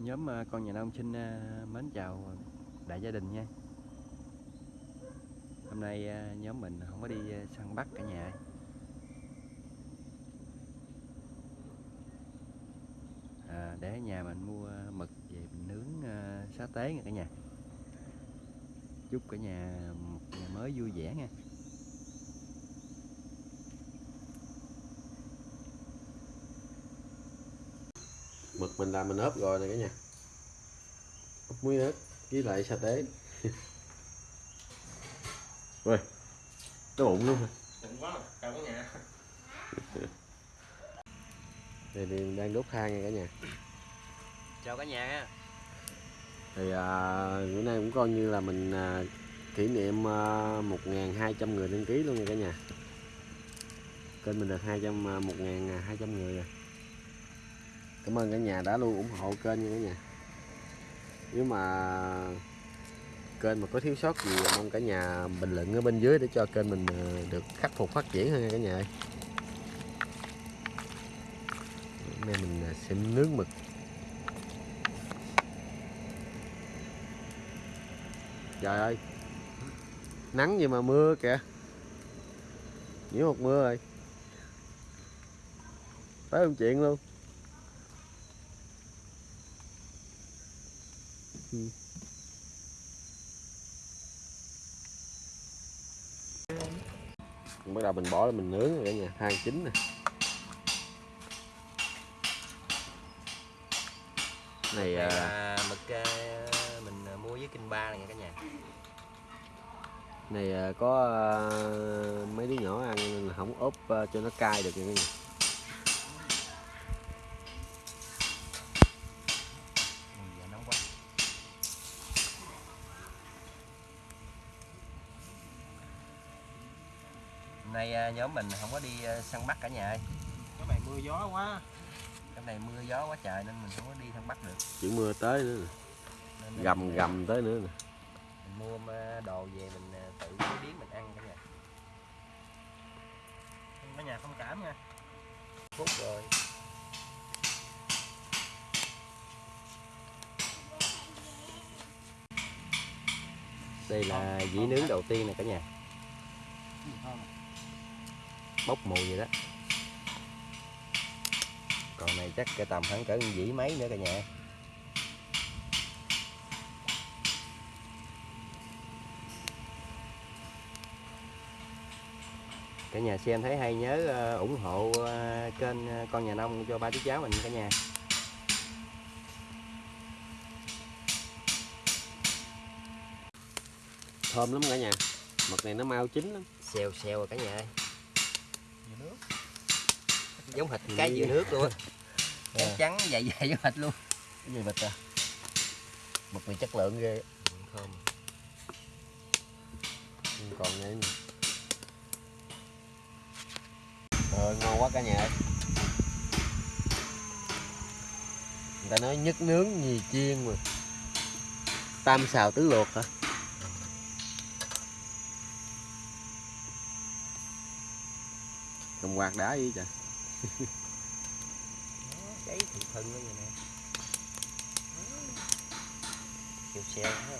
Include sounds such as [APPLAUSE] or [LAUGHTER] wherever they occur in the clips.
nhóm ờ, con nhà nông xin ờ, mến chào đại gia đình nha. Hôm nay ờ, nhóm mình không có đi săn bắt cả nhà. À, để ở nhà mình mua mực về mình nướng xá tế nha cả nhà. Chúc cả nhà một ngày mới vui vẻ nha. Mực mình làm mình ốp rồi này cả nhà. Ốp muối ớt với lại sa tế. [LAUGHS] Ui cái bụng luôn hả? Đừng quá cả nhà [LAUGHS] đây thì mình đang đốt than nha cả nhà. Chào cả nhà. Nha thì à, bữa nay cũng coi như là mình à, kỷ niệm à, 1.200 người đăng ký luôn nha cả nhà. Kênh mình được 200 à, 1.200 người rồi cảm ơn cả nhà đã luôn ủng hộ kênh nha cả nhà. Nếu mà kênh mà có thiếu sót gì, mong cả nhà bình luận ở bên dưới để cho kênh mình ờ, được khắc phục, phát triển hơn nha cả nhà ơi. Hôm nay mình ờ, sẽ nướng mực. Trời ơi. Nắng gì mà mưa kìa. Nhiễu một mưa rồi. Tới không chuyện luôn. Bắt đầu mình bỏ lên mình nướng rồi cả nhà than chín nè. Này Đây à, là mực à, mình à, mua với kinh ba này nha cả nhà. này à, có à, mấy đứa nhỏ ăn nên là không ốp à, cho nó cay được nha cả nhà nay à, nhóm mình không có đi à, săn bắt cả nhà ơi. Cái này mưa gió quá. Cái này mưa gió quá trời nên mình không có đi săn bắt được. Chữ mưa tới nữa nè. Nên mình, gầm à, gầm tới nữa nè. mình mua đồ về mình tự chế biến mình ăn cả nhà. Cả nhà thông cảm nha. Phút rồi. Đây là dĩ nướng đầu tiên nè cả nhà bốc mùi vậy đó. Còn này chắc cái tầm khoảng cỡ dĩ mấy nữa cả nhà. Cả nhà xem thấy hay nhớ ờ, ủng hộ ờ, kênh ờ, con nhà nông cho ba đứa cháu mình cả nhà. Thơm lắm cả nhà. Mực này nó mau chín lắm. Xèo xèo rồi cả nhà ơi giống thịt cái dừa nước luôn á. À. trắng dày dày giống thịt luôn. Cái gì vịt à mực này chất lượng ghê. Thơm. Còn này nè rồi ngon quá cả nhà ơi. Người ta nói nhất nướng nhì chiên mà. Tam xào tứ luộc hả? Cầm quạt đá gì trời cháy thì thân nó vậy nè. Xèo xèo ha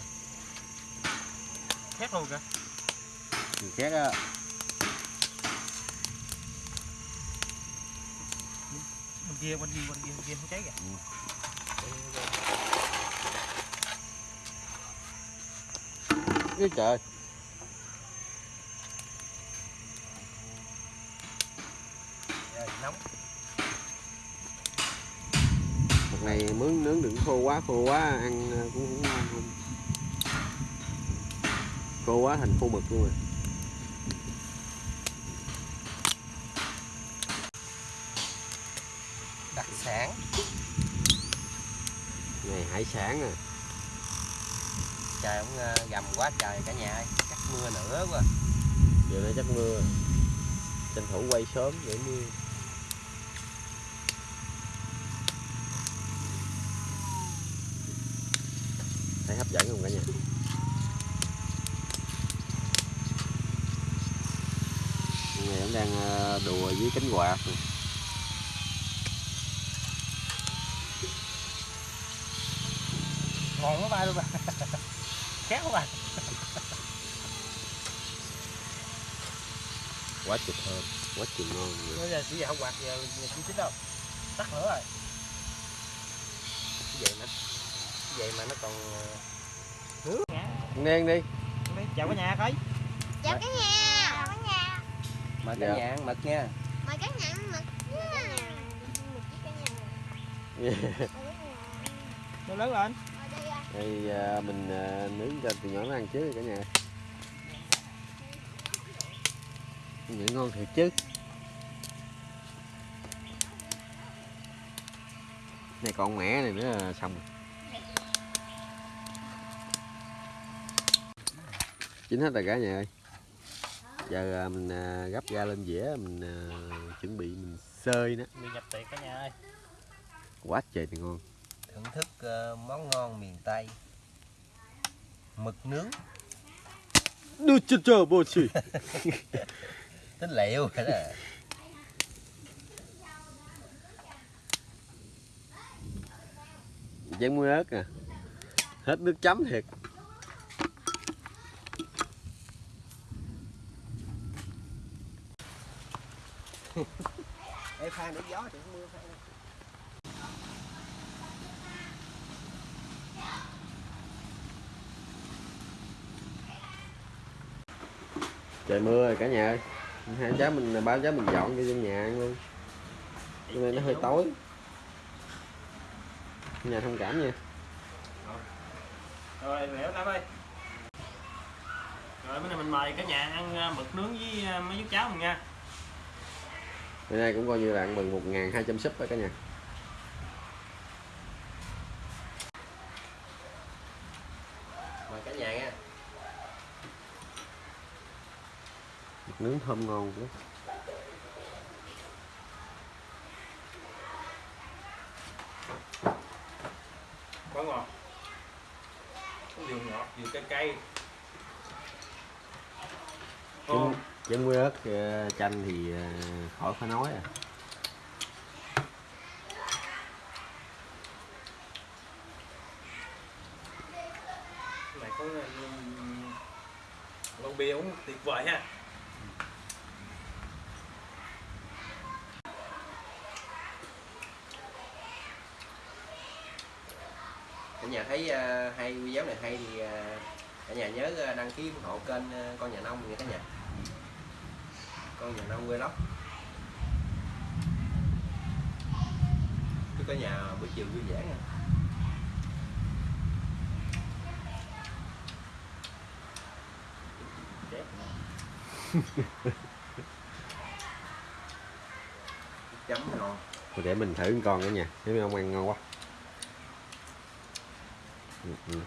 Khét luôn kìa. Nhìn khác á? Bên kia, bên kia, bên kia, bên kia không cháy kìa. Cái trời Mực này mướn nướng đừng khô quá khô quá ăn cũng không ngon không khô quá thành khô mực luôn rồi. Đặc sản. Này hải sản à. Trời cũng ờ, gầm quá trời cả nhà ơi chắc mưa nữa quá. Giờ này chắc mưa. Tranh thủ quay sớm để mưa thấy hấp dẫn không cả nhà Này cũng đang ờ, đùa với cánh quạt nè. ngon quá ba luôn [LAUGHS] khét quá ba. Quá chụp thơm quá chụp ngon bây giờ chỉ giờ không quạt giờ giờ chỉ chín đâu. Tắt nữa rồi. Cái vậy mà vậy mà nó còn ờ, nước. Đen đi. Đi chào cả nhà coi. Chào cả nhà mời Dạ. cả nhà ăn mực nha mời cả nhà ăn mực nha [LAUGHS] nó lớn lên đây à. à, mình à, nướng cho từ nhỏ nó ăn chứ cả nhà Vậy ngon thiệt chứ này còn mẻ này nữa là xong rồi. chín hết rồi cả nhà ơi giờ à, mình à, gấp ra lên dĩa mình à, chuẩn bị mình xơi nó đi nhập tiệc cả nhà ơi. Quá trời thì ngon. Thưởng thức ờ, món ngon miền tây. Mực nướng. Đưa cho cho bố chị tính liệu rồi đó. Chén muối ớt nè. Hết nước chấm thiệt Phan để gió thì mưa phan trời mưa rồi cả nhà ơi. Hai cháu mình ba cháu mình dọn cho trong nhà ăn luôn. Cho nên nó hơi tối. Nhà thông cảm nha. Rồi lẻo tám ơi. Rồi bữa nay mình mời cả nhà ăn ờ, mực nướng với ờ, mấy chú cháu mình nha bữa nay cũng coi như là ăn mừng một ngàn hai trăm súp đó cả nhà. Mời cả nhà nha. Nướng thơm ngon quá. Quá ngon. Có vừa ngọt vừa cay cay chén muối ớt ờ, chanh thì ờ, khỏi phải nói à. Này có um, lon bia uống tuyệt vời ha. Cả nhà thấy ờ, hay video này hay thì ờ, cả nhà nhớ ờ, đăng ký ủng hộ kênh ờ, con nhà nông nha cả nhà con nhà nông lắm, chúc cả nhà buổi chiều vui vẻ nha. Chấm ngon. Thôi để mình thử con nữa nha, thấy mấy ông ăn ngon quá. Ừ, ừ.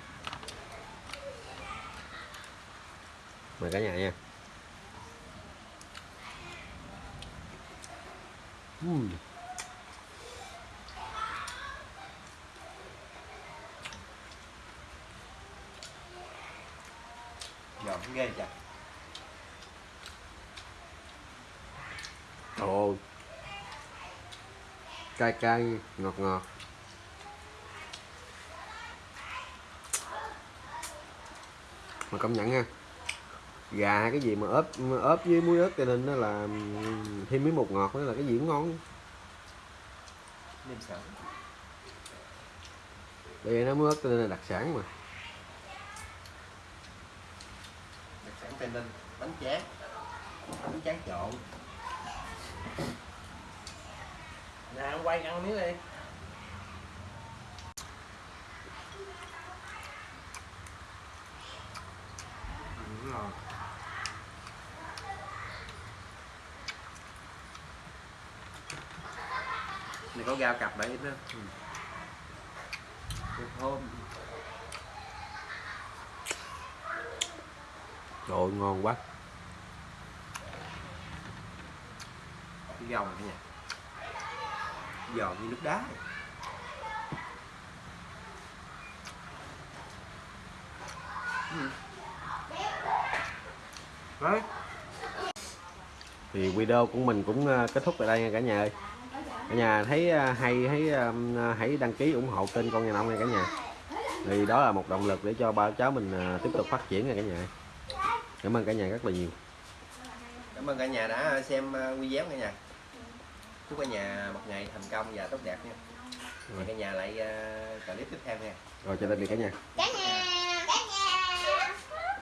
Mời cả nhà nha. Ừm. giòn ghê chặt Ồ. Cay cay, ngọt ngọt. Mà công nhận ha. Gà hay cái gì mà ốp ốp với muối ớt cho nên nó là ừm, thêm miếng bột ngọt nữa là cái gì cũng ngon. vì nó muối ớt cho nên là đặc sản mà. đặc sản tây ninh bánh tráng bánh tráng trộn nè ăn quay ăn miếng đi Ừ, này có rau cặp ít nữa ừ. thơm Trời ơi, ngon quá. cái rau này nhà giòn như nước đá Ừ. Đấy. Thì video của mình cũng ờ, kết thúc tại đây nha cả nhà ơi. Cả nhà thấy ờ, hay thấy ờm, hãy đăng ký ủng hộ kênh con nhà nông nha cả nhà. thì đó là một động lực để cho ba cháu mình à, tiếp tục phát triển nha cả nhà. Cảm ơn cả nhà rất là nhiều. Cảm ơn cả nhà đã xem video cả nhà. Chúc cả nhà một ngày thành công và tốt đẹp nha. Hẹn cả nhà lại clip tiếp theo nha. Rồi chào tạm biệt cả nhà. Cả nhà